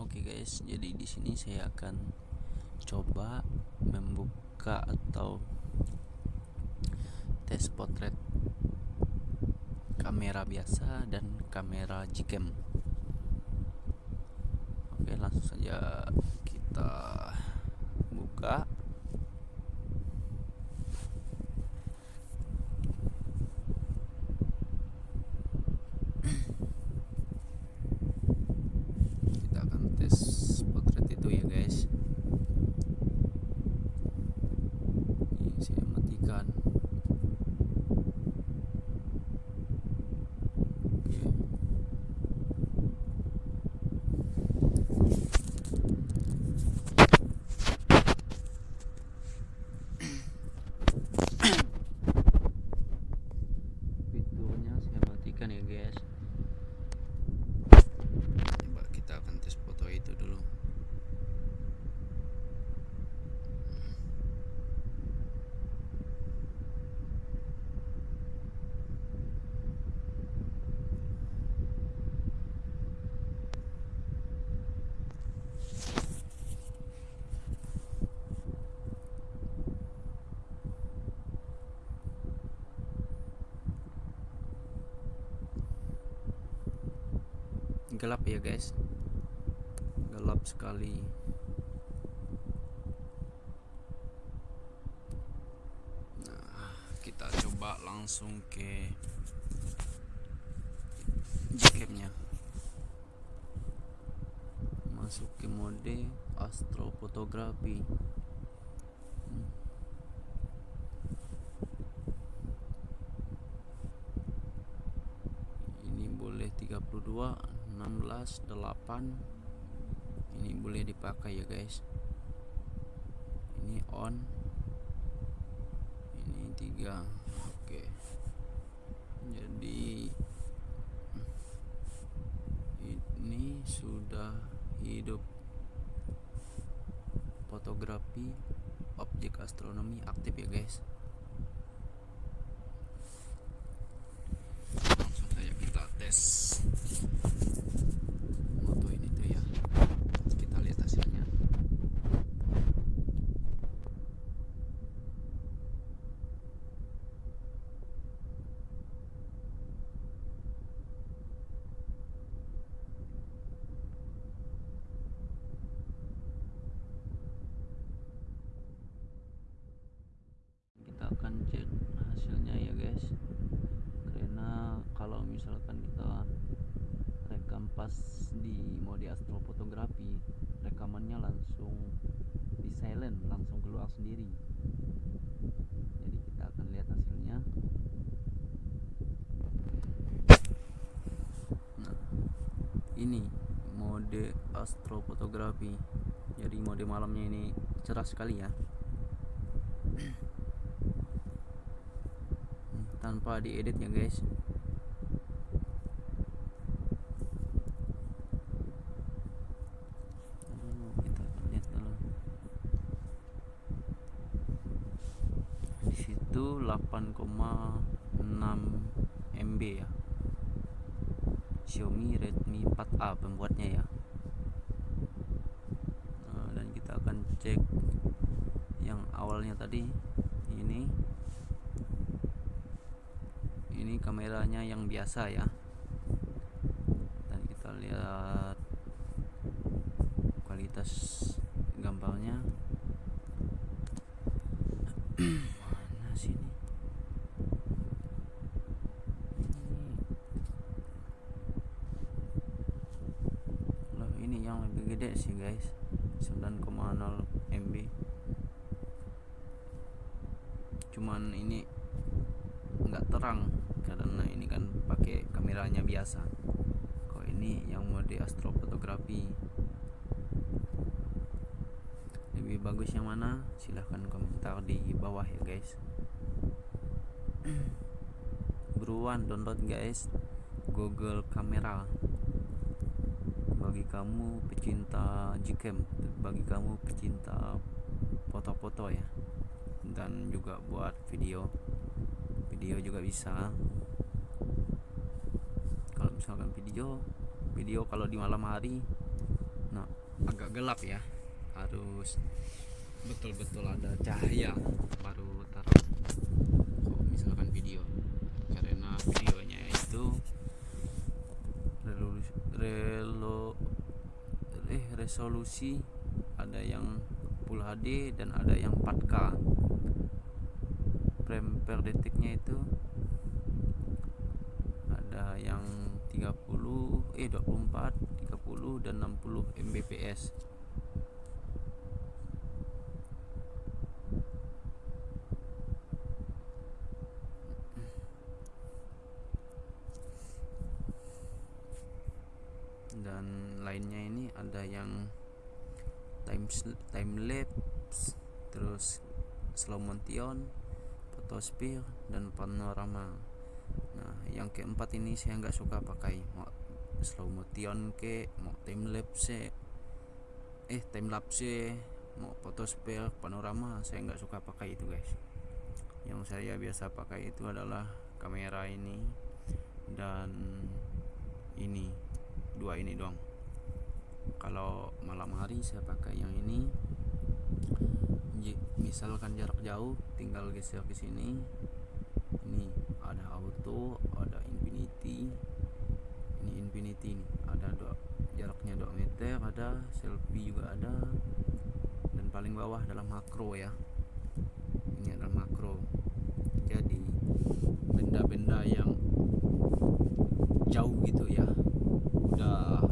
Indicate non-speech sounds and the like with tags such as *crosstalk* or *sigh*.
Oke guys, jadi di sini saya akan coba membuka atau tes potret kamera biasa dan kamera Gcam. Oke, langsung saja kita buka. *clears throat* gelap ya guys. Gelap sekali. Nah kita coba langsung ke Gcam-nya masuk ke mode astrofotografi. Ini boleh 32 16 8 ini boleh dipakai ya guys. Ini on. Ini tiga. Oke. Jadi ini sudah hidup. Fotografi objek astronomi aktif ya guys langsung saja kita tes akan cek hasilnya ya guys karena kalau misalkan kita rekam pas di mode astrofotografi rekamannya langsung di silent langsung keluar sendiri. Jadi kita akan lihat hasilnya. Nah ini mode astrofotografi. Jadi mode malamnya ini cerah sekali ya. *clears throat* Tanpa diedit ya guys kita lihat dulu di situ 8,6 MB ya. Xiaomi Redmi 4A pembuatnya ya. Nah, dan kita akan cek yang awalnya tadi. Ini. Ini kameranya yang biasa ya. Dan kita lihat kualitas gambarnya *clears throat* mana sini loh ini yang lebih gede sih guys. 9,0 MB cuman ini nggak terang karena ini kan pakai kameranya biasa. Kalau ini yang mode astrofotografi. Lebih bagus yang mana? Silahkan komentar di bawah ya guys. *clears throat* Buruan download guys. Google Kamera bagi kamu pecinta Gcam bagi kamu pecinta foto-foto ya. Dan juga buat video. Video juga bisa. Kalau misalkan video video kalau di malam hari nah agak gelap ya. Harus betul-betul ada cahaya baru taruh. Kalau misalkan video karena videonya itu relo, eh, resolusi ada yang Full HD dan ada yang 4K frame per detiknya itu ada yang 30 eh 24 30 dan 60 Mbps dan lainnya ini ada yang time time lapse terus slow motion photosphere dan panorama. Nah yang keempat ini saya nggak suka pakai. Mau slow motion ke mau time lapse eh time lapse mau photosphere panorama saya nggak suka pakai itu guys. Yang saya biasa pakai itu adalah kamera ini dan ini dua ini doang. Kalau malam hari saya pakai yang ini. Misalkan jarak jauh tinggal geser ke sini. Ini ada auto ada infinity. Ini infinity ini ada dua jaraknya 2 meter ada selfie juga ada. Dan paling bawah adalah makro ya. Ini adalah makro. Jadi benda-benda yang jauh gitu ya uh,